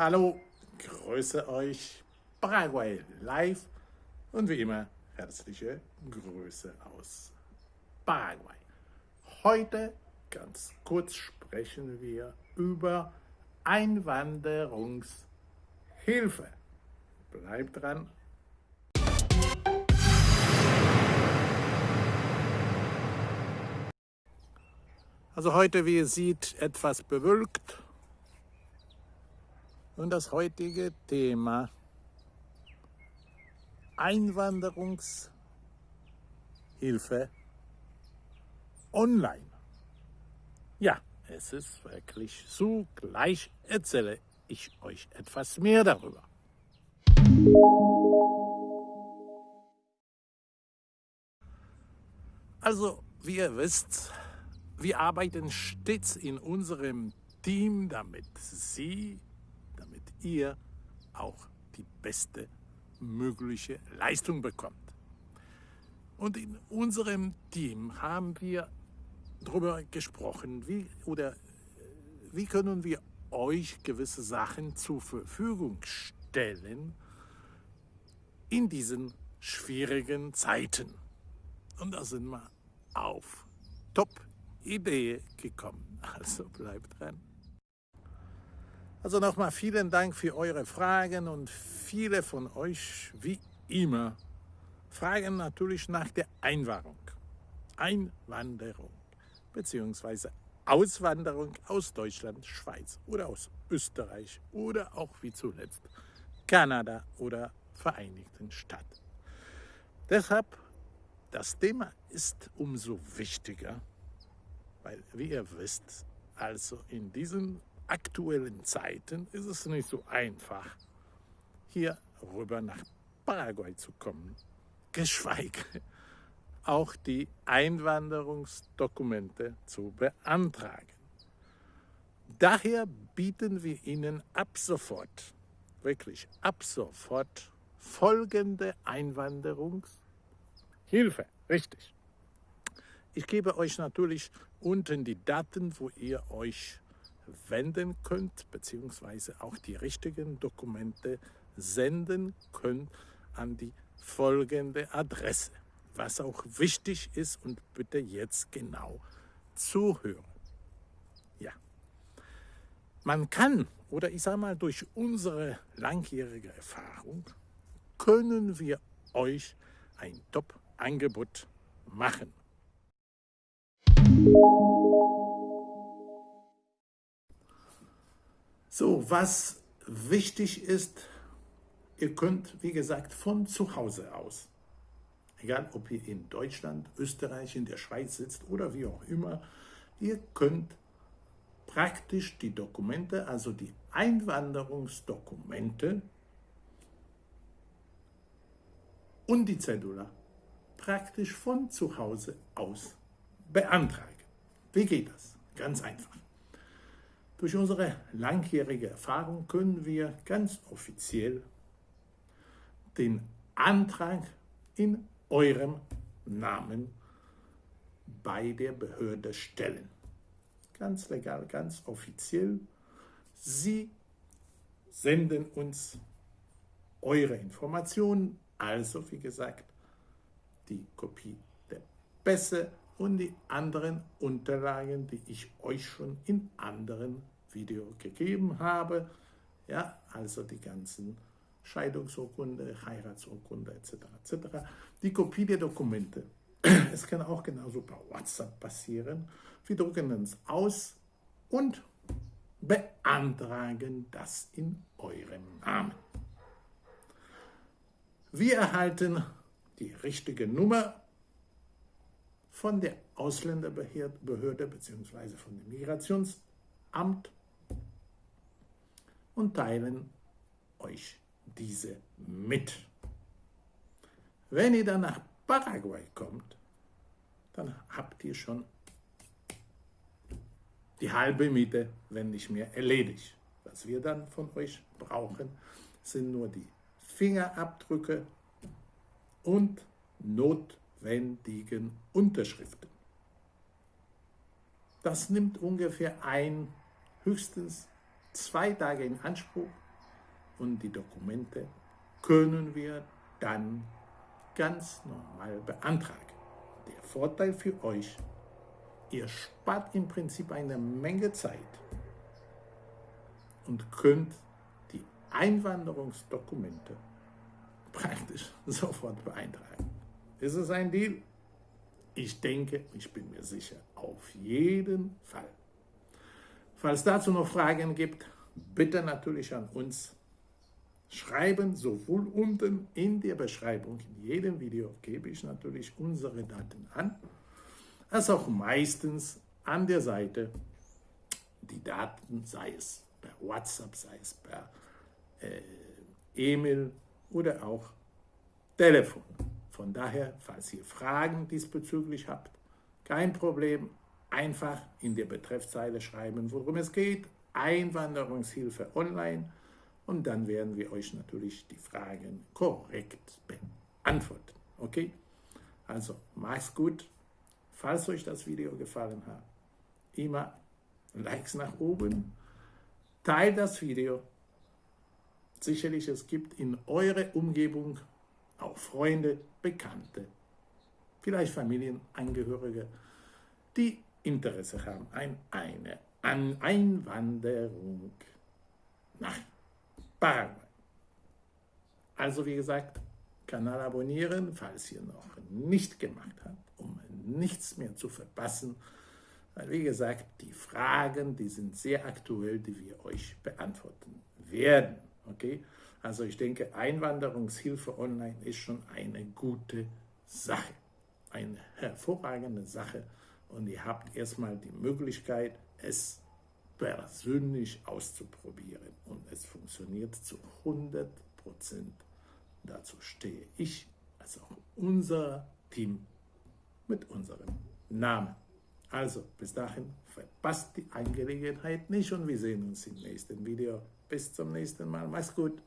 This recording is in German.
Hallo, grüße euch, Paraguay live und wie immer herzliche Grüße aus Paraguay. Heute ganz kurz sprechen wir über Einwanderungshilfe. Bleibt dran. Also heute, wie ihr seht, etwas bewölkt. Und das heutige Thema Einwanderungshilfe online. Ja, es ist wirklich so. Gleich erzähle ich euch etwas mehr darüber. Also, wie ihr wisst, wir arbeiten stets in unserem Team, damit Sie, damit ihr auch die beste mögliche Leistung bekommt. Und in unserem Team haben wir darüber gesprochen, wie, oder wie können wir euch gewisse Sachen zur Verfügung stellen in diesen schwierigen Zeiten. Und da sind wir auf Top-Idee gekommen. Also bleibt dran. Also nochmal vielen Dank für eure Fragen und viele von euch, wie immer, fragen natürlich nach der Einwanderung. Einwanderung bzw. Auswanderung aus Deutschland, Schweiz oder aus Österreich oder auch wie zuletzt Kanada oder Vereinigten Staaten. Deshalb, das Thema ist umso wichtiger, weil, wie ihr wisst, also in diesen aktuellen Zeiten ist es nicht so einfach, hier rüber nach Paraguay zu kommen, geschweige auch die Einwanderungsdokumente zu beantragen. Daher bieten wir Ihnen ab sofort, wirklich ab sofort, folgende Einwanderungshilfe. Richtig. Ich gebe euch natürlich unten die Daten, wo ihr euch wenden könnt, beziehungsweise auch die richtigen Dokumente senden könnt an die folgende Adresse. Was auch wichtig ist und bitte jetzt genau zuhören. Ja, man kann, oder ich sage mal, durch unsere langjährige Erfahrung, können wir euch ein Top-Angebot machen. So, was wichtig ist, ihr könnt, wie gesagt, von zu Hause aus, egal ob ihr in Deutschland, Österreich, in der Schweiz sitzt oder wie auch immer, ihr könnt praktisch die Dokumente, also die Einwanderungsdokumente und die Cedula praktisch von zu Hause aus beantragen. Wie geht das? Ganz einfach. Durch unsere langjährige Erfahrung können wir ganz offiziell den Antrag in eurem Namen bei der Behörde stellen. Ganz legal, ganz offiziell. Sie senden uns eure Informationen, also wie gesagt, die Kopie der Pässe und die anderen Unterlagen, die ich euch schon in anderen Videos gegeben habe. Ja, also die ganzen Scheidungsurkunde, Heiratsurkunde etc. etc. Die Kopie der Dokumente. Es kann auch genauso per WhatsApp passieren. Wir drucken uns aus und beantragen das in eurem Namen. Wir erhalten die richtige Nummer von der Ausländerbehörde bzw. von dem Migrationsamt und teilen euch diese mit. Wenn ihr dann nach Paraguay kommt, dann habt ihr schon die halbe Miete, wenn nicht mehr, erledigt. Was wir dann von euch brauchen, sind nur die Fingerabdrücke und Not notwendigen Unterschriften. Das nimmt ungefähr ein, höchstens zwei Tage in Anspruch, und die Dokumente können wir dann ganz normal beantragen. Der Vorteil für euch, ihr spart im Prinzip eine Menge Zeit und könnt die Einwanderungsdokumente praktisch sofort beeintragen. Ist es ein Deal? Ich denke, ich bin mir sicher, auf jeden Fall. Falls dazu noch Fragen gibt, bitte natürlich an uns schreiben, sowohl unten in der Beschreibung, in jedem Video gebe ich natürlich unsere Daten an, als auch meistens an der Seite die Daten, sei es per WhatsApp, sei es per äh, E-Mail oder auch Telefon. Von daher, falls ihr Fragen diesbezüglich habt, kein Problem, einfach in der Betreffzeile schreiben, worum es geht, Einwanderungshilfe online und dann werden wir euch natürlich die Fragen korrekt beantworten. Okay? Also, macht's gut. Falls euch das Video gefallen hat, immer Likes nach oben, teilt das Video. Sicherlich, es gibt in eurer Umgebung auch Freunde, Bekannte, vielleicht Familienangehörige, die Interesse haben an einer Einwanderung nach Paraguay. Also wie gesagt, Kanal abonnieren, falls ihr noch nicht gemacht habt, um nichts mehr zu verpassen. Weil wie gesagt, die Fragen, die sind sehr aktuell, die wir euch beantworten werden. Okay? Also ich denke, Einwanderungshilfe online ist schon eine gute Sache, eine hervorragende Sache. Und ihr habt erstmal die Möglichkeit, es persönlich auszuprobieren. Und es funktioniert zu 100 Prozent. Dazu stehe ich, als auch unser Team mit unserem Namen. Also, bis dahin, verpasst die Angelegenheit nicht und wir sehen uns im nächsten Video. Bis zum nächsten Mal. Mach's gut.